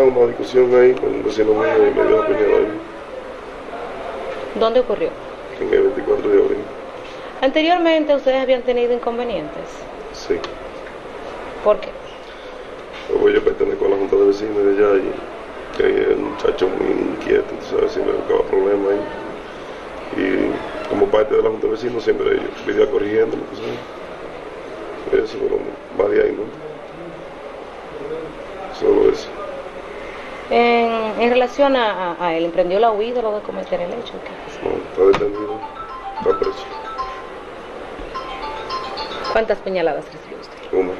una discusión ahí con un vecino mío y me dio la ahí, ¿Dónde ocurrió? en el 24 de abril. Anteriormente ustedes habían tenido inconvenientes. Sí. ¿Por qué? Luego yo pertenezco a la junta de vecinos de allá y que el muchacho muy inquieto, tú sabes, siempre buscaba problemas ahí. Y como parte de la junta de vecinos siempre vivía corrigiendo, tú sabes. Eso, pero más de ahí, ¿no? Solo eso. En, relación a, a- a él, ¿emprendió la huida luego de cometer el hecho? ¿Qué? No, está detenido, está preso. ¿Cuántas puñaladas recibió usted? Una.